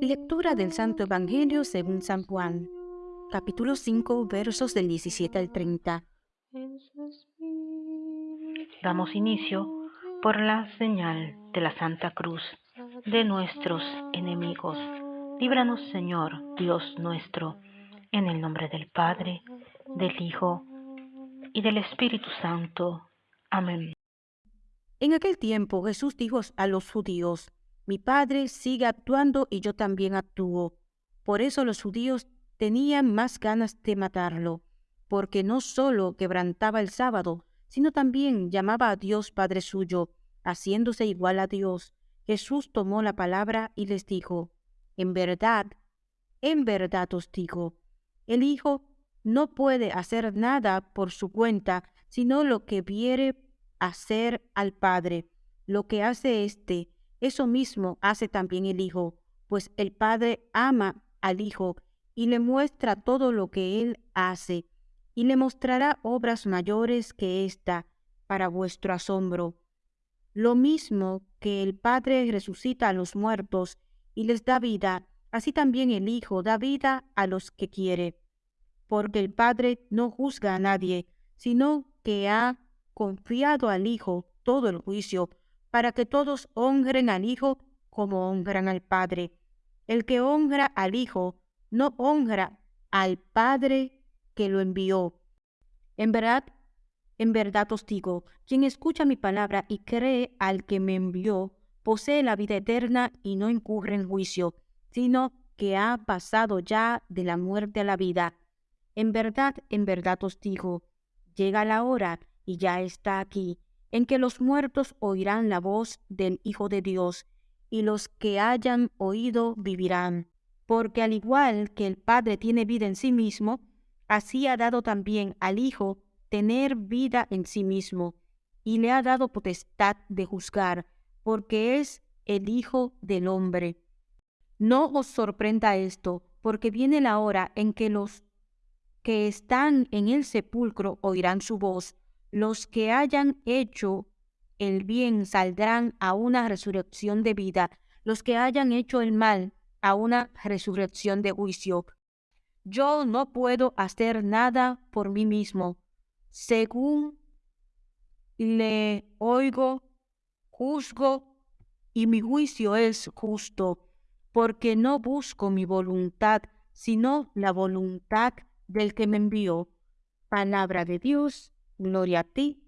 Lectura del Santo Evangelio según San Juan, capítulo 5, versos del 17 al 30. Damos inicio por la señal de la Santa Cruz de nuestros enemigos. Líbranos, Señor, Dios nuestro, en el nombre del Padre, del Hijo y del Espíritu Santo. Amén. En aquel tiempo Jesús dijo a los judíos, mi Padre sigue actuando y yo también actúo. Por eso los judíos tenían más ganas de matarlo, porque no solo quebrantaba el sábado, sino también llamaba a Dios Padre suyo, haciéndose igual a Dios. Jesús tomó la palabra y les dijo, En verdad, en verdad os digo, el Hijo no puede hacer nada por su cuenta, sino lo que viere hacer al Padre. Lo que hace éste, eso mismo hace también el Hijo, pues el Padre ama al Hijo y le muestra todo lo que él hace, y le mostrará obras mayores que ésta, para vuestro asombro. Lo mismo que el Padre resucita a los muertos y les da vida, así también el Hijo da vida a los que quiere. Porque el Padre no juzga a nadie, sino que ha confiado al Hijo todo el juicio, para que todos honren al Hijo como honran al Padre. El que honra al Hijo no honra al Padre que lo envió. En verdad, en verdad os digo, quien escucha mi palabra y cree al que me envió, posee la vida eterna y no incurre en juicio, sino que ha pasado ya de la muerte a la vida. En verdad, en verdad os digo, llega la hora y ya está aquí, en que los muertos oirán la voz del Hijo de Dios, y los que hayan oído vivirán. Porque al igual que el Padre tiene vida en sí mismo, así ha dado también al Hijo tener vida en sí mismo, y le ha dado potestad de juzgar, porque es el Hijo del Hombre. No os sorprenda esto, porque viene la hora en que los que están en el sepulcro oirán su voz, los que hayan hecho el bien saldrán a una resurrección de vida, los que hayan hecho el mal a una resurrección de juicio. Yo no puedo hacer nada por mí mismo. Según le oigo, juzgo, y mi juicio es justo, porque no busco mi voluntad, sino la voluntad del que me envió. Palabra de Dios Gloria a ti,